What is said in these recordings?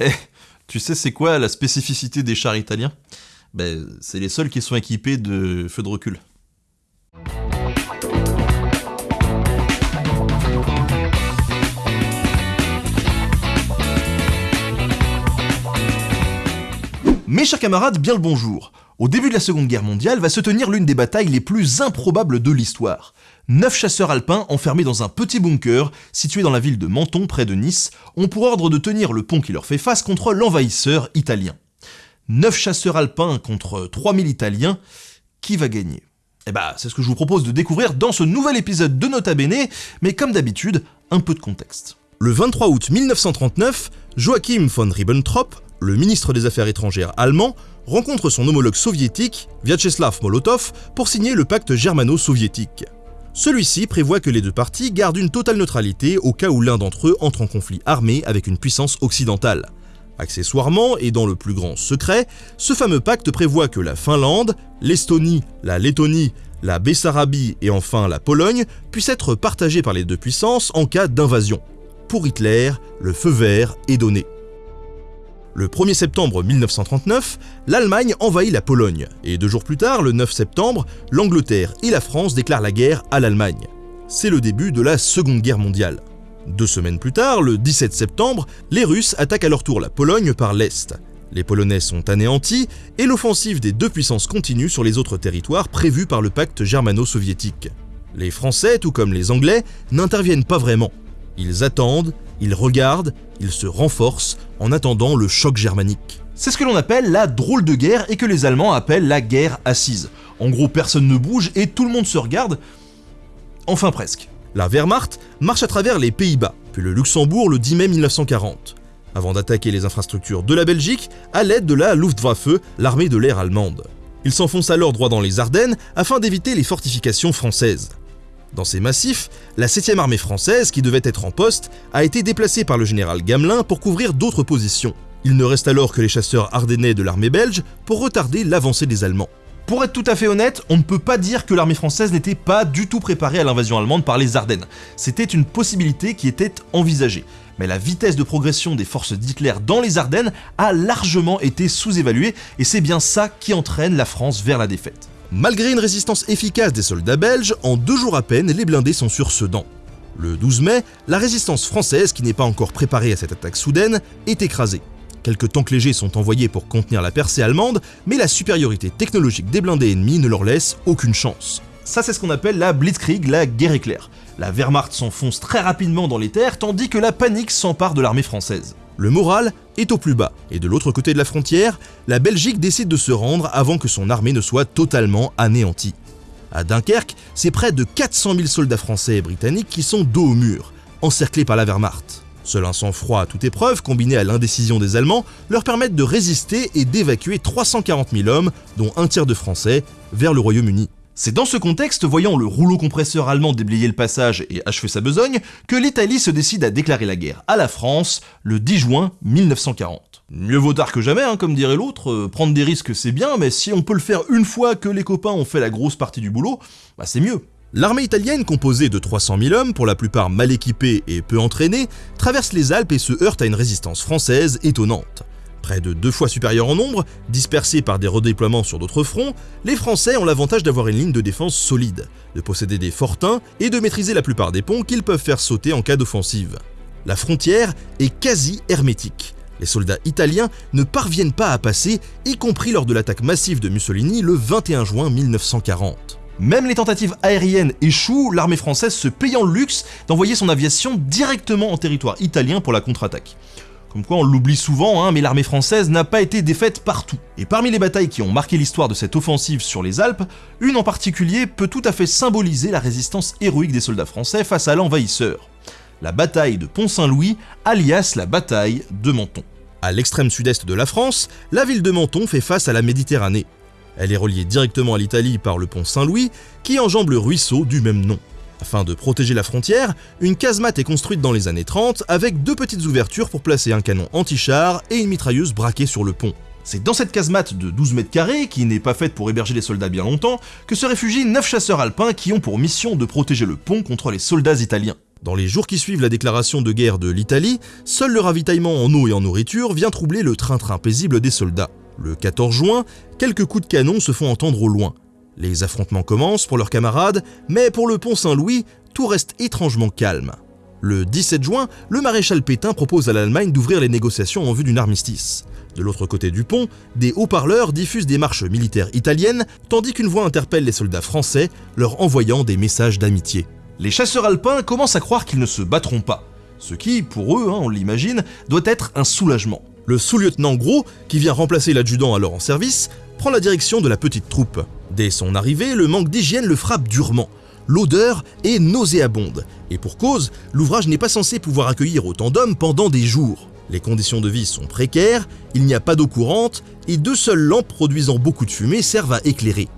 Eh, tu sais c'est quoi la spécificité des chars italiens? Ben, c'est les seuls qui sont équipés de feux de recul. Mes chers camarades, bien le bonjour. Au début de la Seconde Guerre mondiale va se tenir l'une des batailles les plus improbables de l'histoire. Neuf chasseurs alpins enfermés dans un petit bunker situé dans la ville de Menton près de Nice ont pour ordre de tenir le pont qui leur fait face contre l'envahisseur italien. Neuf chasseurs alpins contre 3000 Italiens, qui va gagner? Eh bah, c'est ce que je vous propose de découvrir dans ce nouvel épisode de Nota Bene, mais comme d'habitude, un peu de contexte. Le 23 août 1939, Joachim von Ribbentrop, le ministre des Affaires étrangères allemand rencontre son homologue soviétique, Vyacheslav Molotov, pour signer le pacte germano-soviétique. Celui-ci prévoit que les deux parties gardent une totale neutralité au cas où l'un d'entre eux entre en conflit armé avec une puissance occidentale. Accessoirement, et dans le plus grand secret, ce fameux pacte prévoit que la Finlande, l'Estonie, la Lettonie, la Bessarabie et enfin la Pologne puissent être partagées par les deux puissances en cas d'invasion. Pour Hitler, le feu vert est donné. Le 1er septembre 1939, l'Allemagne envahit la Pologne, et deux jours plus tard, le 9 septembre, l'Angleterre et la France déclarent la guerre à l'Allemagne. C'est le début de la Seconde Guerre mondiale. Deux semaines plus tard, le 17 septembre, les Russes attaquent à leur tour la Pologne par l'Est. Les Polonais sont anéantis et l'offensive des deux puissances continue sur les autres territoires prévus par le pacte germano-soviétique. Les Français, tout comme les Anglais, n'interviennent pas vraiment. Ils attendent, ils regardent, ils se renforcent en attendant le choc germanique. C'est ce que l'on appelle la drôle de guerre et que les Allemands appellent la guerre assise. En gros, personne ne bouge et tout le monde se regarde. Enfin presque. La Wehrmacht marche à travers les Pays-Bas, puis le Luxembourg le 10 mai 1940, avant d'attaquer les infrastructures de la Belgique à l'aide de la Luftwaffe, l'armée de l'air allemande. Ils s'enfoncent alors droit dans les Ardennes afin d'éviter les fortifications françaises. Dans ces massifs, la 7ème armée française, qui devait être en poste, a été déplacée par le général Gamelin pour couvrir d'autres positions. Il ne reste alors que les chasseurs ardennais de l'armée belge pour retarder l'avancée des Allemands. Pour être tout à fait honnête, on ne peut pas dire que l'armée française n'était pas du tout préparée à l'invasion allemande par les Ardennes. C'était une possibilité qui était envisagée. Mais la vitesse de progression des forces d'Hitler dans les Ardennes a largement été sous-évaluée, et c'est bien ça qui entraîne la France vers la défaite. Malgré une résistance efficace des soldats belges, en deux jours à peine, les blindés sont sur Sedan. Le 12 mai, la résistance française, qui n'est pas encore préparée à cette attaque soudaine, est écrasée. Quelques tanks légers sont envoyés pour contenir la percée allemande, mais la supériorité technologique des blindés ennemis ne leur laisse aucune chance. Ça c'est ce qu'on appelle la Blitzkrieg, la guerre éclair. La Wehrmacht s'enfonce très rapidement dans les terres, tandis que la panique s'empare de l'armée française. Le moral est au plus bas, et de l'autre côté de la frontière, la Belgique décide de se rendre avant que son armée ne soit totalement anéantie. À Dunkerque, c'est près de 400 000 soldats français et britanniques qui sont dos au mur, encerclés par la Wehrmacht. Seul un sang-froid à toute épreuve, combiné à l'indécision des Allemands, leur permettent de résister et d'évacuer 340 000 hommes, dont un tiers de Français, vers le Royaume-Uni. C'est dans ce contexte, voyant le rouleau compresseur allemand déblayer le passage et achever sa besogne, que l'Italie se décide à déclarer la guerre à la France le 10 juin 1940. Mieux vaut tard que jamais, hein, comme dirait l'autre, euh, prendre des risques c'est bien, mais si on peut le faire une fois que les copains ont fait la grosse partie du boulot, bah c'est mieux. L'armée italienne, composée de 300 000 hommes, pour la plupart mal équipés et peu entraînés, traverse les Alpes et se heurte à une résistance française étonnante. Près de deux fois supérieurs en nombre, dispersés par des redéploiements sur d'autres fronts, les Français ont l'avantage d'avoir une ligne de défense solide, de posséder des fortins et de maîtriser la plupart des ponts qu'ils peuvent faire sauter en cas d'offensive. La frontière est quasi hermétique. Les soldats italiens ne parviennent pas à passer, y compris lors de l'attaque massive de Mussolini le 21 juin 1940. Même les tentatives aériennes échouent, l'armée française se payant le luxe d'envoyer son aviation directement en territoire italien pour la contre-attaque. Comme quoi on l'oublie souvent, hein, mais l'armée française n'a pas été défaite partout. Et parmi les batailles qui ont marqué l'histoire de cette offensive sur les Alpes, une en particulier peut tout à fait symboliser la résistance héroïque des soldats français face à l'envahisseur. La bataille de Pont-Saint-Louis, alias la bataille de Menton. À l'extrême sud-est de la France, la ville de Menton fait face à la Méditerranée. Elle est reliée directement à l'Italie par le pont Saint-Louis, qui enjambe le ruisseau du même nom. Afin de protéger la frontière, une casemate est construite dans les années 30 avec deux petites ouvertures pour placer un canon anti-char et une mitrailleuse braquée sur le pont. C'est dans cette casemate de 12 mètres carrés, qui n'est pas faite pour héberger les soldats bien longtemps, que se réfugient 9 chasseurs alpins qui ont pour mission de protéger le pont contre les soldats italiens. Dans les jours qui suivent la déclaration de guerre de l'Italie, seul le ravitaillement en eau et en nourriture vient troubler le train-train paisible des soldats. Le 14 juin, quelques coups de canon se font entendre au loin. Les affrontements commencent pour leurs camarades, mais pour le pont Saint-Louis, tout reste étrangement calme. Le 17 juin, le maréchal Pétain propose à l'Allemagne d'ouvrir les négociations en vue d'une armistice. De l'autre côté du pont, des haut-parleurs diffusent des marches militaires italiennes, tandis qu'une voix interpelle les soldats français, leur envoyant des messages d'amitié. Les chasseurs alpins commencent à croire qu'ils ne se battront pas, ce qui, pour eux, hein, on l'imagine, doit être un soulagement. Le sous-lieutenant Gros, qui vient remplacer l'adjudant alors en service, prend la direction de la petite troupe. Dès son arrivée, le manque d'hygiène le frappe durement. L'odeur est nauséabonde, et pour cause, l'ouvrage n'est pas censé pouvoir accueillir autant d'hommes pendant des jours. Les conditions de vie sont précaires, il n'y a pas d'eau courante, et deux seules lampes produisant beaucoup de fumée servent à éclairer.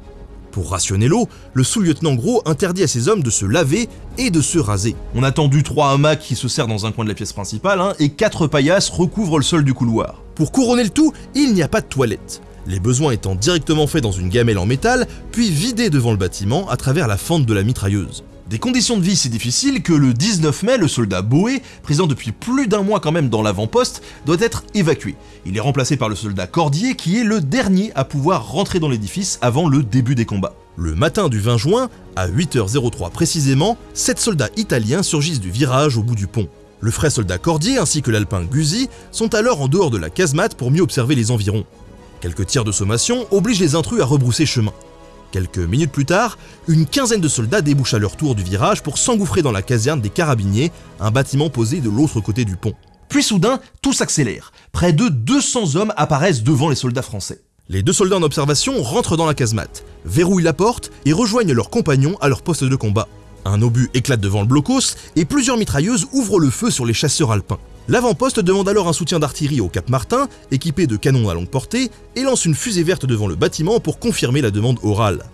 Pour rationner l'eau, le sous-lieutenant Gros interdit à ses hommes de se laver et de se raser. On a tendu trois hamacs qui se serrent dans un coin de la pièce principale, hein, et quatre paillasses recouvrent le sol du couloir. Pour couronner le tout, il n'y a pas de toilette. Les besoins étant directement faits dans une gamelle en métal, puis vidés devant le bâtiment à travers la fente de la mitrailleuse. Des conditions de vie si difficiles que le 19 mai, le soldat Boé, présent depuis plus d'un mois quand même dans l'avant-poste, doit être évacué. Il est remplacé par le soldat Cordier qui est le dernier à pouvoir rentrer dans l'édifice avant le début des combats. Le matin du 20 juin, à 8h03 précisément, sept soldats italiens surgissent du virage au bout du pont. Le frais soldat Cordier ainsi que l'alpin Guzy sont alors en dehors de la casemate pour mieux observer les environs. Quelques tirs de sommation obligent les intrus à rebrousser chemin. Quelques minutes plus tard, une quinzaine de soldats débouchent à leur tour du virage pour s'engouffrer dans la caserne des carabiniers, un bâtiment posé de l'autre côté du pont. Puis soudain, tout s'accélère. Près de 200 hommes apparaissent devant les soldats français. Les deux soldats en observation rentrent dans la casemate, verrouillent la porte et rejoignent leurs compagnons à leur poste de combat. Un obus éclate devant le blocos et plusieurs mitrailleuses ouvrent le feu sur les chasseurs alpins. L'avant-poste demande alors un soutien d'artillerie au Cap Martin, équipé de canons à longue portée, et lance une fusée verte devant le bâtiment pour confirmer la demande orale.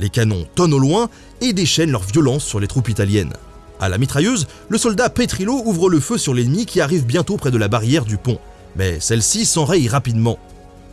Les canons tonnent au loin et déchaînent leur violence sur les troupes italiennes. À la mitrailleuse, le soldat Petrillo ouvre le feu sur l'ennemi qui arrive bientôt près de la barrière du pont. Mais celle-ci s'enraye rapidement.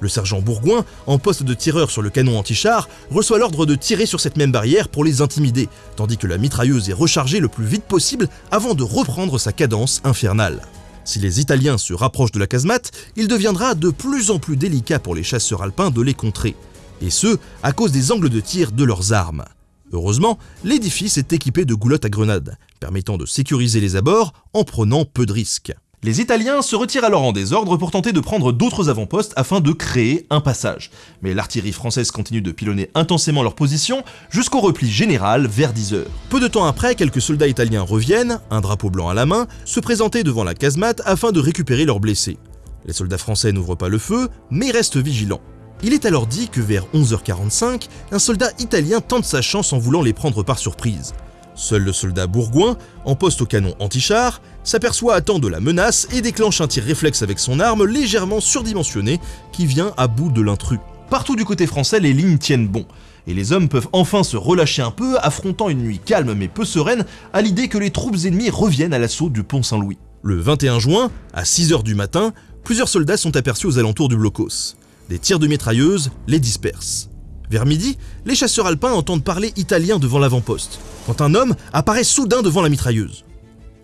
Le sergent Bourgoin, en poste de tireur sur le canon anti-char, reçoit l'ordre de tirer sur cette même barrière pour les intimider, tandis que la mitrailleuse est rechargée le plus vite possible avant de reprendre sa cadence infernale. Si les Italiens se rapprochent de la casemate, il deviendra de plus en plus délicat pour les chasseurs alpins de les contrer, et ce, à cause des angles de tir de leurs armes. Heureusement, l'édifice est équipé de goulottes à grenades, permettant de sécuriser les abords en prenant peu de risques. Les Italiens se retirent alors en désordre pour tenter de prendre d'autres avant-postes afin de créer un passage. Mais l'artillerie française continue de pilonner intensément leur position jusqu'au repli général vers 10h. Peu de temps après, quelques soldats italiens reviennent, un drapeau blanc à la main, se présenter devant la casemate afin de récupérer leurs blessés. Les soldats français n'ouvrent pas le feu, mais restent vigilants. Il est alors dit que vers 11h45, un soldat italien tente sa chance en voulant les prendre par surprise. Seul le soldat bourgoin, en poste au canon anti-char, s'aperçoit à temps de la menace et déclenche un tir réflexe avec son arme légèrement surdimensionnée qui vient à bout de l'intrus. Partout du côté français, les lignes tiennent bon, et les hommes peuvent enfin se relâcher un peu, affrontant une nuit calme mais peu sereine à l'idée que les troupes ennemies reviennent à l'assaut du pont Saint-Louis. Le 21 juin, à 6h du matin, plusieurs soldats sont aperçus aux alentours du blocos. Des tirs de mitrailleuses les dispersent. Vers midi, les chasseurs alpins entendent parler italien devant l'avant-poste, quand un homme apparaît soudain devant la mitrailleuse.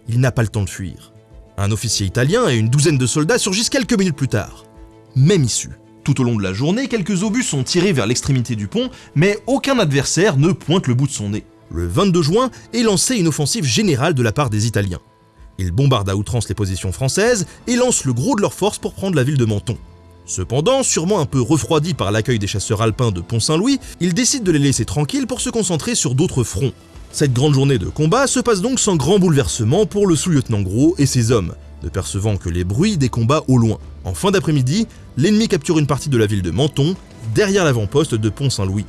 Il n'a pas le temps de fuir. Un officier italien et une douzaine de soldats surgissent quelques minutes plus tard. Même issue. Tout au long de la journée, quelques obus sont tirés vers l'extrémité du pont, mais aucun adversaire ne pointe le bout de son nez. Le 22 juin est lancée une offensive générale de la part des Italiens. Ils bombardent à outrance les positions françaises et lancent le gros de leurs forces pour prendre la ville de Menton. Cependant, sûrement un peu refroidi par l'accueil des chasseurs alpins de Pont-Saint-Louis, il décide de les laisser tranquilles pour se concentrer sur d'autres fronts. Cette grande journée de combat se passe donc sans grand bouleversement pour le sous-lieutenant Gros et ses hommes, ne percevant que les bruits des combats au loin. En fin d'après-midi, l'ennemi capture une partie de la ville de Menton, derrière l'avant-poste de Pont-Saint-Louis.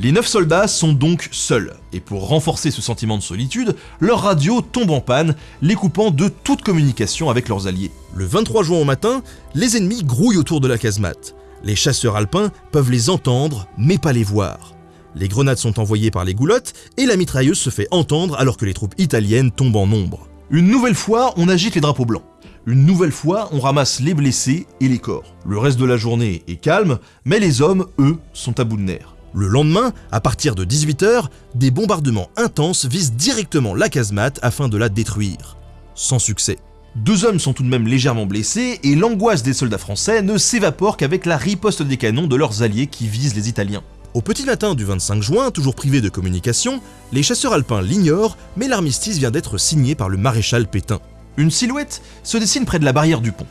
Les neuf soldats sont donc seuls, et pour renforcer ce sentiment de solitude, leur radio tombe en panne, les coupant de toute communication avec leurs alliés. Le 23 juin au matin, les ennemis grouillent autour de la casemate. Les chasseurs alpins peuvent les entendre, mais pas les voir. Les grenades sont envoyées par les goulottes, et la mitrailleuse se fait entendre alors que les troupes italiennes tombent en nombre. Une nouvelle fois, on agite les drapeaux blancs. Une nouvelle fois, on ramasse les blessés et les corps. Le reste de la journée est calme, mais les hommes, eux, sont à bout de nerfs. Le lendemain, à partir de 18h, des bombardements intenses visent directement la casemate afin de la détruire. Sans succès. Deux hommes sont tout de même légèrement blessés et l'angoisse des soldats français ne s'évapore qu'avec la riposte des canons de leurs alliés qui visent les Italiens. Au petit matin du 25 juin, toujours privé de communication, les chasseurs alpins l'ignorent, mais l'armistice vient d'être signé par le maréchal Pétain. Une silhouette se dessine près de la barrière du pont,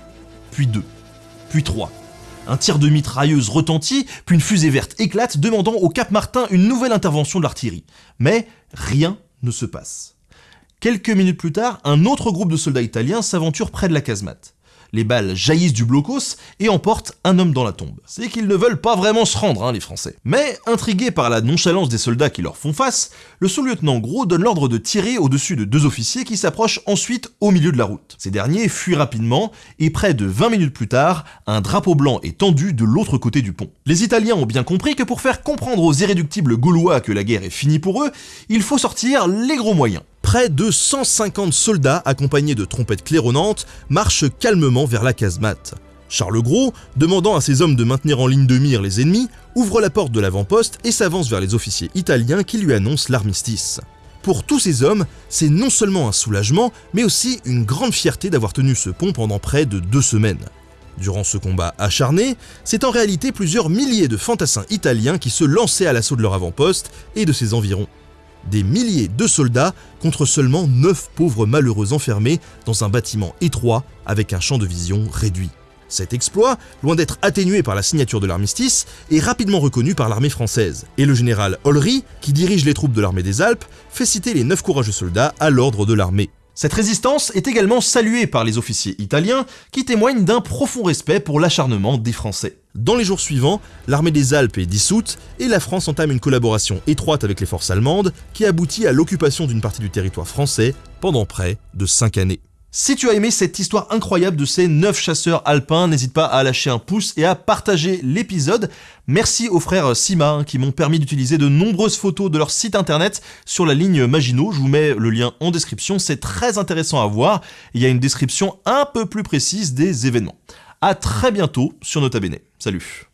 puis deux, puis trois. Un tir de mitrailleuse retentit, puis une fusée verte éclate, demandant au Cap Martin une nouvelle intervention de l'artillerie. Mais rien ne se passe. Quelques minutes plus tard, un autre groupe de soldats italiens s'aventure près de la casemate les balles jaillissent du blocos et emportent un homme dans la tombe. C'est qu'ils ne veulent pas vraiment se rendre, hein, les Français. Mais, intrigués par la nonchalance des soldats qui leur font face, le sous-lieutenant Gros donne l'ordre de tirer au-dessus de deux officiers qui s'approchent ensuite au milieu de la route. Ces derniers fuient rapidement, et près de 20 minutes plus tard, un drapeau blanc est tendu de l'autre côté du pont. Les Italiens ont bien compris que pour faire comprendre aux irréductibles gaulois que la guerre est finie pour eux, il faut sortir les gros moyens près de 150 soldats accompagnés de trompettes claironnantes marchent calmement vers la casemate. Charles Gros, demandant à ses hommes de maintenir en ligne de mire les ennemis, ouvre la porte de l'avant-poste et s'avance vers les officiers italiens qui lui annoncent l'armistice. Pour tous ces hommes, c'est non seulement un soulagement, mais aussi une grande fierté d'avoir tenu ce pont pendant près de deux semaines. Durant ce combat acharné, c'est en réalité plusieurs milliers de fantassins italiens qui se lançaient à l'assaut de leur avant-poste et de ses environs des milliers de soldats contre seulement 9 pauvres malheureux enfermés dans un bâtiment étroit avec un champ de vision réduit. Cet exploit, loin d'être atténué par la signature de l'armistice, est rapidement reconnu par l'armée française, et le général Olry, qui dirige les troupes de l'armée des Alpes, fait citer les 9 courageux soldats à l'ordre de l'armée. Cette résistance est également saluée par les officiers italiens qui témoignent d'un profond respect pour l'acharnement des Français. Dans les jours suivants, l'armée des Alpes est dissoute et la France entame une collaboration étroite avec les forces allemandes qui aboutit à l'occupation d'une partie du territoire français pendant près de 5 années. Si tu as aimé cette histoire incroyable de ces 9 chasseurs alpins, n'hésite pas à lâcher un pouce et à partager l'épisode. Merci aux frères Sima hein, qui m'ont permis d'utiliser de nombreuses photos de leur site internet sur la ligne Maginot. Je vous mets le lien en description, c'est très intéressant à voir. Il y a une description un peu plus précise des événements. A très bientôt sur Nota Bene. Salut